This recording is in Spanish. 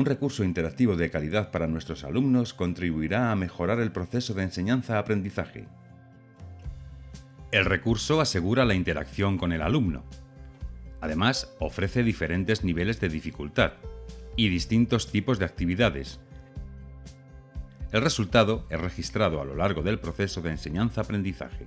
un recurso interactivo de calidad para nuestros alumnos contribuirá a mejorar el proceso de enseñanza-aprendizaje. El recurso asegura la interacción con el alumno. Además, ofrece diferentes niveles de dificultad y distintos tipos de actividades. El resultado es registrado a lo largo del proceso de enseñanza-aprendizaje.